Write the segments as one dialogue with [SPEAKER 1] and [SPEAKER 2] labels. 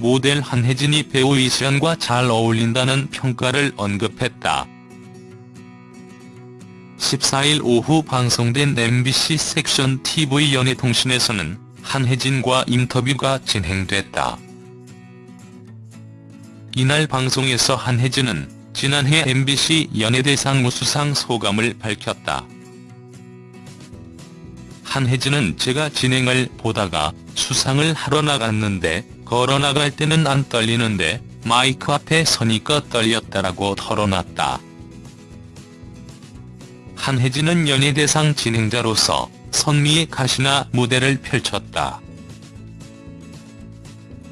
[SPEAKER 1] 모델 한혜진이 배우 이시연과 잘 어울린다는 평가를 언급했다. 14일 오후 방송된 MBC 섹션 TV 연예통신에서는 한혜진과 인터뷰가 진행됐다. 이날 방송에서 한혜진은 지난해 MBC 연예대상 우수상 소감을 밝혔다. 한혜진은 제가 진행을 보다가 수상을 하러 나갔는데 걸어 나갈 때는 안 떨리는데 마이크 앞에 서니까 떨렸다라고 털어놨다. 한혜진은 연예대상 진행자로서 선미의 가시나 무대를 펼쳤다.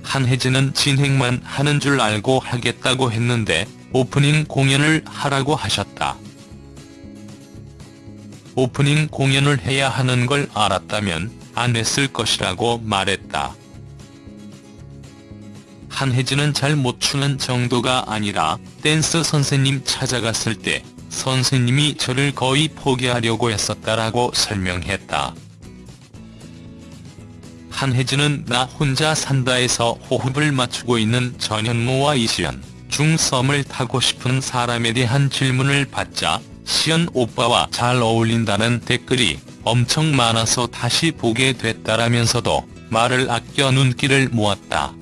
[SPEAKER 1] 한혜진은 진행만 하는 줄 알고 하겠다고 했는데 오프닝 공연을 하라고 하셨다. 오프닝 공연을 해야 하는 걸 알았다면 안 했을 것이라고 말했다. 한혜진은 잘 못 추는 정도가 아니라 댄스 선생님 찾아갔을 때 선생님이 저를 거의 포기하려고 했었다라고 설명했다. 한혜진은 나 혼자 산다에서 호흡을 맞추고 있는 전현무와 이시연, 중썸을 타고 싶은 사람에 대한 질문을 받자 시연 오빠와 잘 어울린다는 댓글이 엄청 많아서 다시 보게 됐다라면서도 말을 아껴 눈길을 모았다.